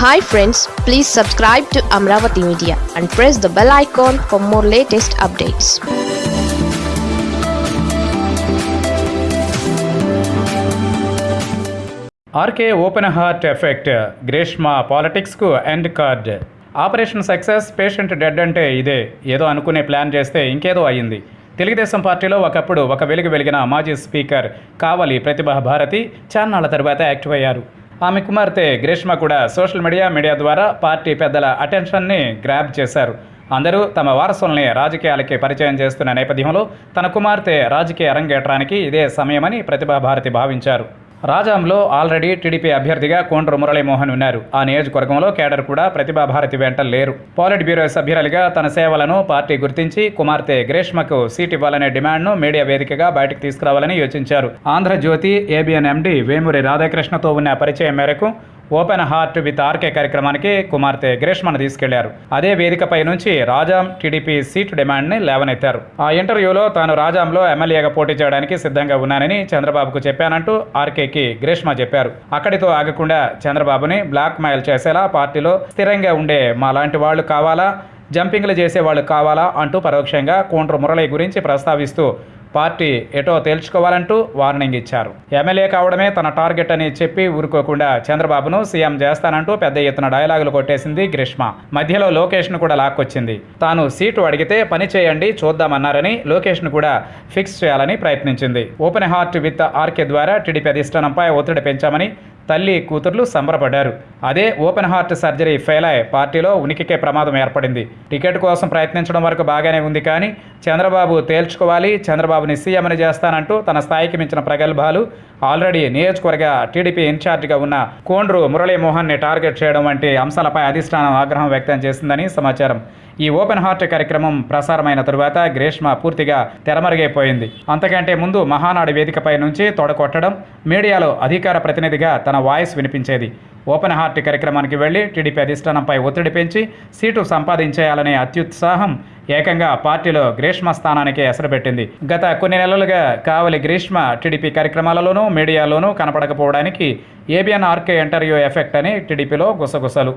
Hi friends please subscribe to Amaravati media and press the bell icon for more latest updates RK open heart effect Greeshma పాలిటిక్స్కు end card operation success patient dead అంటే ఇదే. ఏదో అనుకునే plan చేస్తే ఇంకేదో అయ్యింది. తెలుగుదేశం పార్టీలో ఒకప్పుడు ఒక వెలుగు వెలిగిన మాజీ స్పీకర్ కావలి ప్రతిభా భారతి చాన్నాళ్ళ తర్వాత యాక్టివ్ అయ్యారు. ఆమె కుమార్తె గ్రీష్మ కూడా సోషల్ మీడియా మీడియా ద్వారా పార్టీ పెద్దల అటెన్షన్ని గ్రాబ్ చేశారు. అందరూ తమ వారసుల్ని రాజకీయాలకి పరిచయం చేస్తున్న నేపథ్యంలో తన కుమార్తె రాజకీయ అరంగేట్రానికి ఇదే సమయమని ప్రతిభా భారతి భావించారు. రాజాంలో ఆల్రెడీ టీడీపీ అభ్యర్థిగా కోండ్రు మురళీమోహన్ ఉన్నారు. ఆ నియోజకవర్గంలో కేడర్ కూడా ప్రతిభా భారతి వెంట లేరు. పాలిట్ బ్యూరో సభ్యురాలిగా తన సేవలను పార్టీ గుర్తించి కుమార్తె గ్రేష్మకు సీట్ ఇవ్వాలనే డిమాండ్ను మీడియా వేదికగా బయటకు తీసుకురావాలని యోచించారు. ఆంధ్రజ్యోతి ఏబిఎన్ ఎండి వేమూరి రాధాకృష్ణతో ఉన్న పరిచయం మేరకు ఓపెన్ హార్ట్ విత్ ఆర్కే కార్యక్రమానికి కుమార్తె గ్రీష్మను తీసుకెళ్ళారు. అదే వేదికపై నుంచి రాజాం టీడీపీ సీటు డిమాండ్ని లేవనెత్తారు. ఆ ఇంటర్వ్యూలో తాను రాజాంలో ఎమ్మెల్యేగా పోటీ చేయడానికి సిద్ధంగా ఉన్నానని చంద్రబాబుకు చెప్పానంటూ ఆర్కేకి గ్రీష్మ చెప్పారు. అక్కడితో ఆగకుండా చంద్రబాబుని బ్లాక్ మెయిల్ చేసేలా పార్టీలో స్థిరంగా ఉండే మా లాంటి వాళ్ళు కావాలా? జంపింగ్లు చేసే వాళ్ళు కావాలా? అంటూ పరోక్షంగా కోండ్రు మురళి గురించి ప్రస్తావిస్తూ పార్టీ ఎటో తేల్చుకోవాలంటూ వార్నింగ్ ఇచ్చారు. ఎమ్మెల్యే కావడమే తన టార్గెట్ అని చెప్పి ఊరుకోకుండా చంద్రబాబును సీఎం చేస్తానంటూ పెద్ద ఎత్తున డైలాగులు కొట్టేసింది గ్రీష్మ. మధ్యలో లోకేష్ను కూడా లాక్కొచ్చింది. తాను సీటు అడిగితే పని చేయండి చూద్దామన్నారని లోకేష్ను కూడా ఫిక్స్ చేయాలని ప్రయత్నించింది. ఓపెన్ హార్ట్ విత్ ఆర్కే ద్వారా టీడీపీ అధిష్టానంపై ఒత్తిడి పెంచామని తల్లి కూతుర్లు సంబరపడ్డారు. అదే ఓపెన్ హార్ట్ సర్జరీ ఫెయిల్ అయ్యి పార్టీలో ఉనికికే ప్రమాదం ఏర్పడింది. టికెట్ కోసం ప్రయత్నించడం వరకు బాగానే ఉంది కానీ చంద్రబాబు తేల్చుకోవాలి చంద్రబాబుని సీఎంని చేస్తానంటూ తన స్థాయికి మించిన ప్రగల్భాలు ఆల్రెడీ నియోజకవర్గ టీడీపీ ఇన్ఛార్జిగా ఉన్న కోండ్రు మురళీమోహన్ని టార్గెట్ చేయడం వంటి అంశాలపై అధిష్టానం ఆగ్రహం వ్యక్తం చేసిందని సమాచారం. ఈ ఓపెన్ హార్ట్ కార్యక్రమం ప్రసారమైన తరువాత గ్రీష్మ పూర్తిగా తెరమరుగైపోయింది. అంతకంటే ముందు మహానాడు వేదికపై నుంచి తొడకొట్టడం మీడియాలో అధికార ప్రతినిధిగా తన వాయిస్ వినిపించేది. ఓపెన్ హార్ట్ కార్యక్రమానికి వెళ్ళి టీడీపీ అధిష్టానంపై ఒత్తిడి పెంచి సీటు సంపాదించేయాలనే అత్యుత్సాహం ఏకంగా పార్టీలో గ్రీష్మ స్థానానికి ఎసరబెట్టింది. గత కొన్ని నెలలుగా కావలి గ్రీష్మ టీడీపీ కార్యక్రమాలలోనూ మీడియాలోనూ కనపడకపోవడానికి ఏబిఎన్ ఆర్కే ఇంటర్వ్యూ ఎఫెక్ట్ అని టీడీపీలో గుసగుసలు.